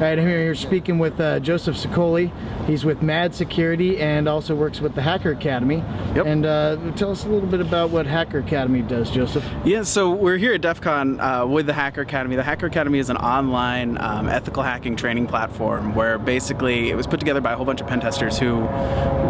All right, I'm here speaking with uh, Joseph Sicoli. He's with MAD Security and also works with the Hacker Academy. Yep. And uh, tell us a little bit about what Hacker Academy does, Joseph. Yeah, so we're here at DEF CON uh, with the Hacker Academy. The Hacker Academy is an online um, ethical hacking training platform where basically it was put together by a whole bunch of pen testers who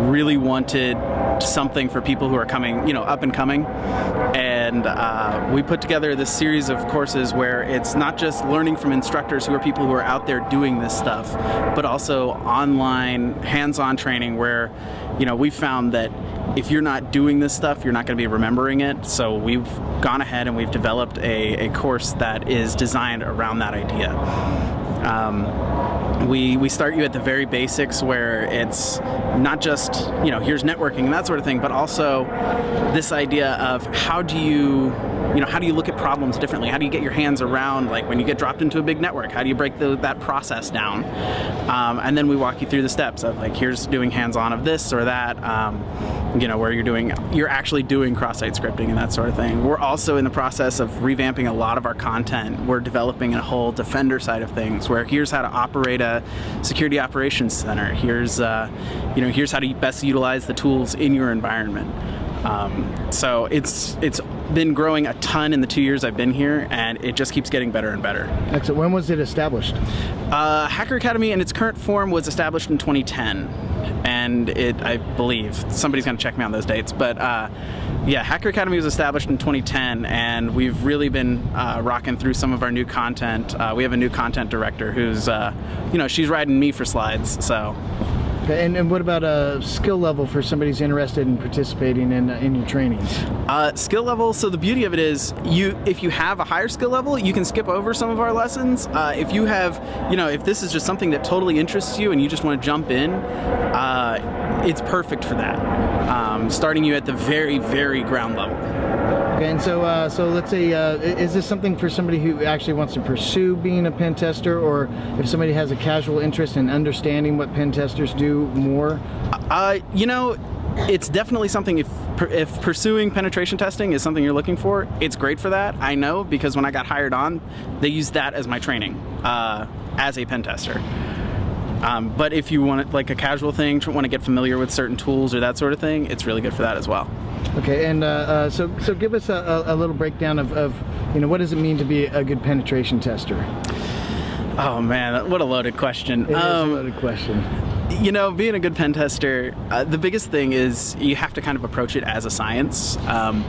really wanted something for people who are coming, you know, up and coming. And uh, we put together this series of courses where it's not just learning from instructors who are people who are out there doing this stuff, but also online hands-on training where, you know, we found that if you're not doing this stuff, you're not going to be remembering it. So we've gone ahead and we've developed a, a course that is designed around that idea. Um, we, we start you at the very basics where it's not just, you know, here's networking and that sort of thing, but also this idea of how do you you know, how do you look at problems differently? How do you get your hands around, like when you get dropped into a big network, how do you break the, that process down? Um, and then we walk you through the steps of like, here's doing hands-on of this or that, um, you know, where you're doing, you're actually doing cross-site scripting and that sort of thing. We're also in the process of revamping a lot of our content. We're developing a whole defender side of things where here's how to operate a security operations center. Here's, uh, you know, here's how to best utilize the tools in your environment. Um, so it's it's been growing a ton in the two years I've been here, and it just keeps getting better and better. Excellent. When was it established? Uh, Hacker Academy in its current form was established in 2010, and it I believe somebody's going to check me on those dates, but uh, yeah, Hacker Academy was established in 2010, and we've really been uh, rocking through some of our new content. Uh, we have a new content director who's uh, you know she's riding me for slides, so. Okay, and, and what about a skill level for somebody who's interested in participating in, uh, in your trainings? Uh, skill level, so the beauty of it is, you if you have a higher skill level, you can skip over some of our lessons. Uh, if you have, you know, if this is just something that totally interests you and you just want to jump in, uh, it's perfect for that. Um, starting you at the very, very ground level. Okay, and so, uh, so let's say, uh, is this something for somebody who actually wants to pursue being a pen tester, or if somebody has a casual interest in understanding what pen testers do more? Uh, you know, it's definitely something if if pursuing penetration testing is something you're looking for, it's great for that. I know because when I got hired on, they used that as my training uh, as a pen tester. Um, but if you want like a casual thing, want to get familiar with certain tools or that sort of thing, it's really good for that as well. Okay, and uh, uh, so so give us a, a, little breakdown of, of, you know, what does it mean to be a good penetration tester? Oh man, what a loaded question. It um, is a loaded question. You know, being a good pen tester, uh, the biggest thing is you have to kind of approach it as a science. Um,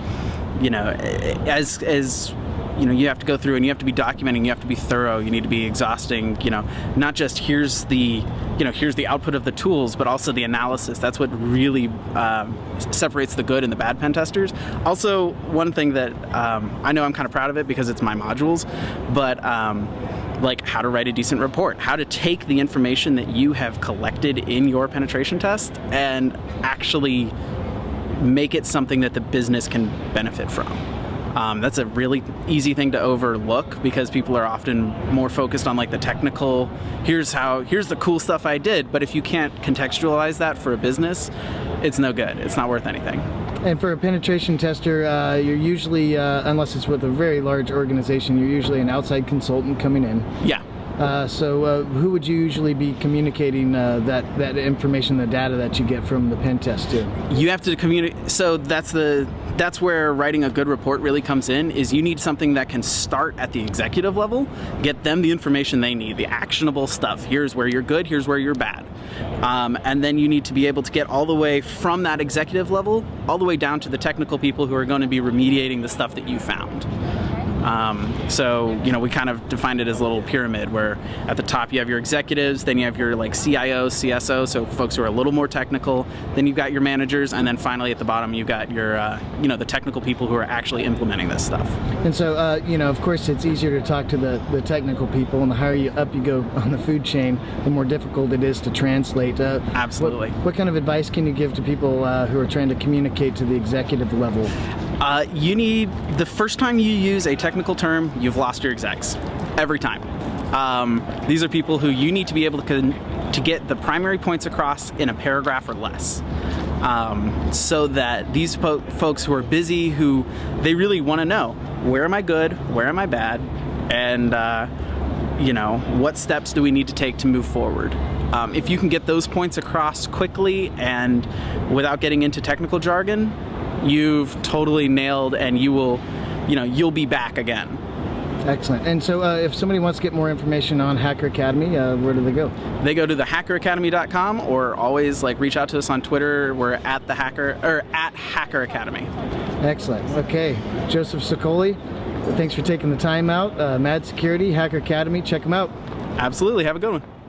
you know, as as you know, you have to go through and you have to be documenting, you have to be thorough, you need to be exhausting, you know, not just here's the, you know, here's the output of the tools, but also the analysis. That's what really um, separates the good and the bad pen testers. Also, one thing that um, I know I'm kind of proud of it because it's my modules, but um, like how to write a decent report, how to take the information that you have collected in your penetration test and actually make it something that the business can benefit from. Um, that's a really easy thing to overlook because people are often more focused on like the technical, here's how, here's the cool stuff I did, but if you can't contextualize that for a business, it's no good. It's not worth anything. And for a penetration tester, uh, you're usually, uh, unless it's with a very large organization, you're usually an outside consultant coming in. Yeah. Uh, so uh, who would you usually be communicating uh, that, that information, the data that you get from the pen test to? You have to communicate, so that's the that's where writing a good report really comes in is you need something that can start at the executive level get them the information they need the actionable stuff. Here's where you're good here's where you're bad. Um, and then you need to be able to get all the way from that executive level all the way down to the technical people who are going to be remediating the stuff that you found um, so, you know, we kind of defined it as a little pyramid where at the top you have your executives, then you have your like CIO, CSO, so folks who are a little more technical, then you've got your managers, and then finally at the bottom you've got your, uh, you know, the technical people who are actually implementing this stuff. And so, uh, you know, of course it's easier to talk to the, the technical people, and the higher you up you go on the food chain, the more difficult it is to translate. Uh, Absolutely. What, what, kind of advice can you give to people uh, who are trying to communicate to the executive level? Uh, you need, the first time you use a technical term, you've lost your execs. Every time. Um, these are people who you need to be able to, to get the primary points across in a paragraph or less. Um, so that these folks who are busy, who they really want to know, where am I good, where am I bad, and uh, you know, what steps do we need to take to move forward? Um, if you can get those points across quickly and without getting into technical jargon, you've totally nailed and you will, you know, you'll be back again. Excellent. And so, uh, if somebody wants to get more information on Hacker Academy, uh, where do they go? They go to thehackeracademy.com or always like reach out to us on Twitter. We're at the hacker or at Hacker Academy. Excellent. Okay, Joseph Sokoli, thanks for taking the time out. Uh, Mad Security, Hacker Academy, check them out. Absolutely. Have a good one.